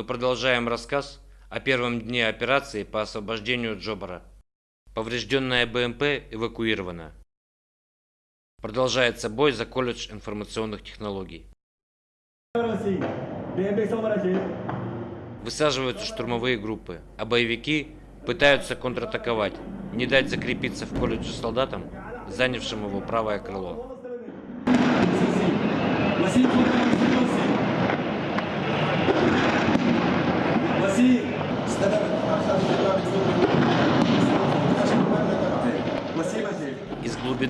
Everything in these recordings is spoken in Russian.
Мы продолжаем рассказ о первом дне операции по освобождению Джобара. Поврежденная БМП эвакуирована. Продолжается бой за колледж информационных технологий. Высаживаются штурмовые группы, а боевики пытаются контратаковать, не дать закрепиться в колледже солдатам, занявшим его правое крыло.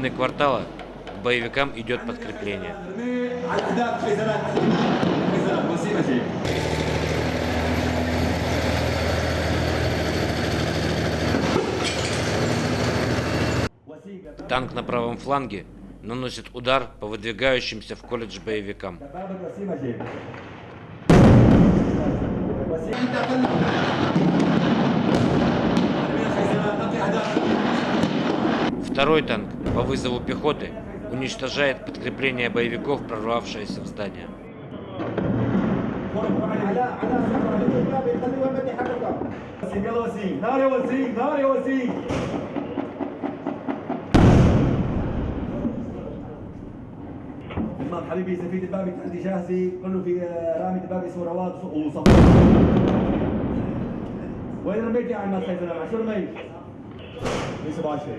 Глубины квартала к боевикам идет подкрепление. Танк на правом фланге наносит удар по выдвигающимся в колледж боевикам. Второй танк по вызову пехоты уничтожает подкрепление боевиков, прорвавшееся в здание. تمام حبيبي اذا في دبابه عندي جاهزه كله في رامي دبابه اسمه رواد وصف وين رميت يا عم الخير شو رميت؟ لسه باشر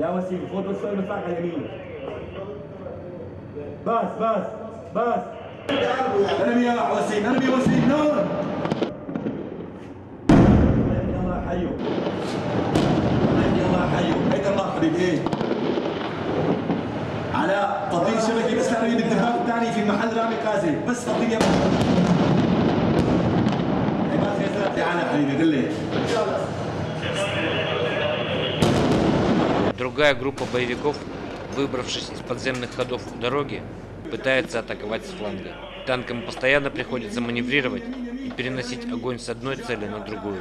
يا وسيم خد السؤال المدفع على اليمين. بس بس باس انمي يا وسيم انمي وسيم نور الله حيو. الله حيو. حيد الله حبيبي إيه. علاء تطبيق شبكة بس أنا اريد الذهاب الثاني في محل رامي قازي بس تطبيق يا حبيبي قل لي. Другая группа боевиков, выбравшись из подземных ходов дороги, пытается атаковать с фланга. Танкам постоянно приходится маневрировать и переносить огонь с одной цели на другую.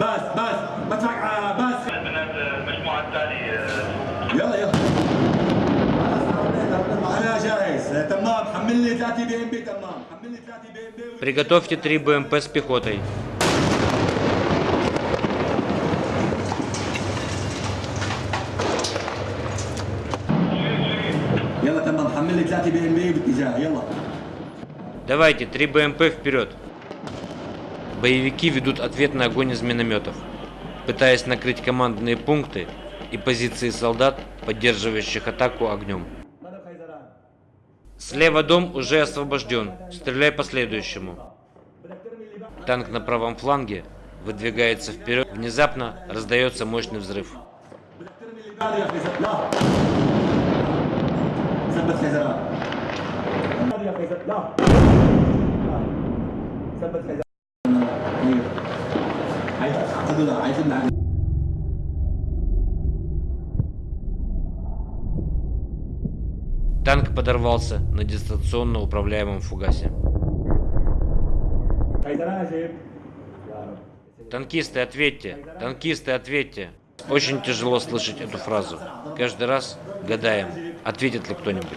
Бас, бас, Приготовьте три БМП с пехотой. Давайте, три БМП вперед. Боевики ведут ответный огонь из минометов, пытаясь накрыть командные пункты и позиции солдат, поддерживающих атаку огнем. Слева дом уже освобожден. Стреляй по следующему. Танк на правом фланге выдвигается вперед. Внезапно раздается мощный взрыв. بدك ترمي اللي بالي يا خيزر لا ثبت خيزران بالي يا Танк подорвался на дистанционно управляемом фугасе. Танкисты, ответьте! Танкисты, ответьте! Очень тяжело слышать эту фразу. Каждый раз гадаем, ответит ли кто-нибудь.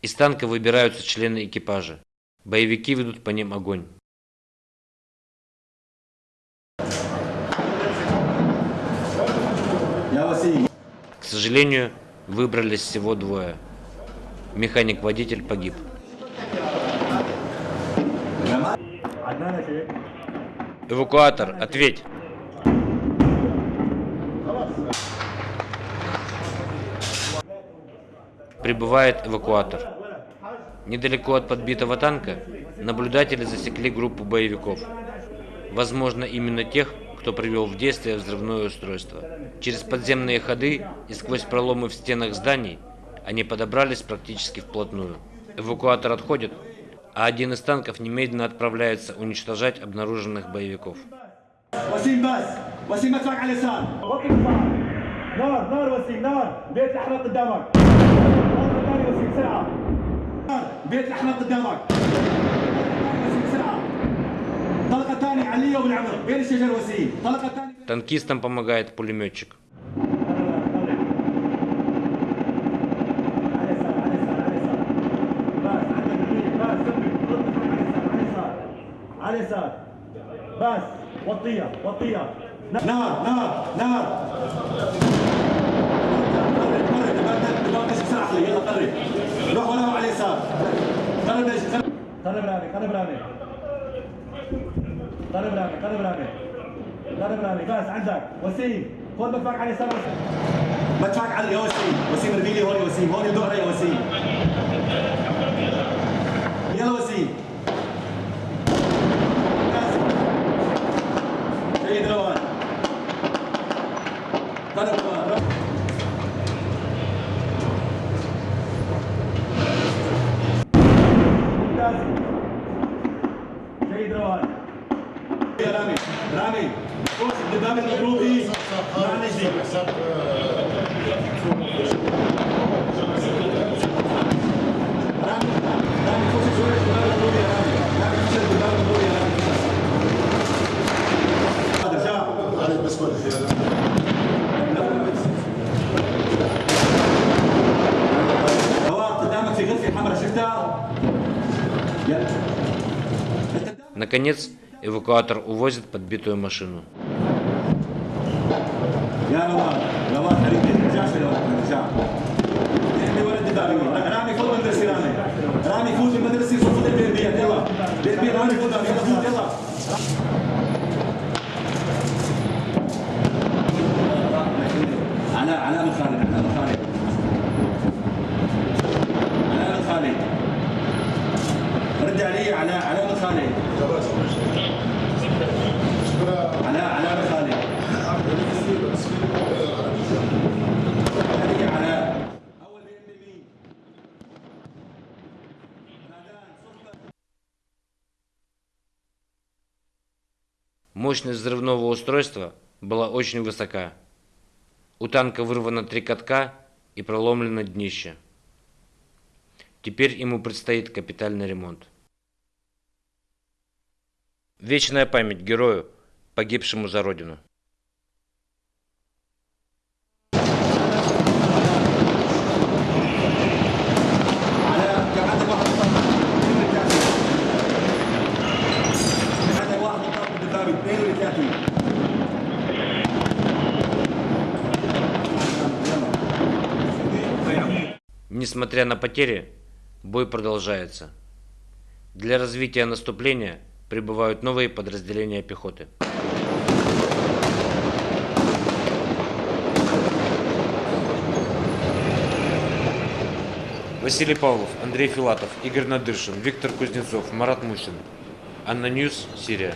Из танка выбираются члены экипажа. Боевики ведут по ним огонь. К сожалению, выбрались всего двое. Механик-водитель погиб. Эвакуатор, ответь! Прибывает эвакуатор. Недалеко от подбитого танка наблюдатели засекли группу боевиков. Возможно, именно тех, кто привел в действие взрывное устройство. Через подземные ходы и сквозь проломы в стенах зданий они подобрались практически вплотную. Эвакуатор отходит, а один из танков немедленно отправляется уничтожать обнаруженных боевиков. وسيم بس وسيم مدفعك على اليسار وطي الدفاع نار نار وسيم نار بيت الاحمر قدامك طلقه ثانيه وسيم بسرعه نار بيت الاحمر قدامك وسيم بسرعه طلقه ثانيه علية وبالعمر بين الشجر وسيم طلقه ثانيه Танкистам помогает пулеметчик. اليسار بس وطيها وطيها نار نار نار يلا رامي قرب رامي قرب رامي بس عندك وسيم خذ مدفعك على اليسار مدفعك على يا وسيم وسيم ارمي لي هون يا وسيم هون الدور يا وسيم Rami, Rami, Rami, Rami, Rami, rani Наконец, эвакуатор увозит подбитую машину. يا روان روان رد علي على على من خالد على على من خالد علي على اول بيم مين نادان صفر Мощность взрывного устройства была очень высока. У танка вырвано три катка и проломлено днище. Теперь ему предстоит капитальный ремонт. Вечная память герою, погибшему за Родину. Несмотря на потери, бой продолжается. Для развития наступления – прибывают новые подразделения пехоты. Василий Павлов, Андрей Филатов, Игорь Надыршин, Виктор Кузнецов, Марат Мусин. ANNA News, Сирия.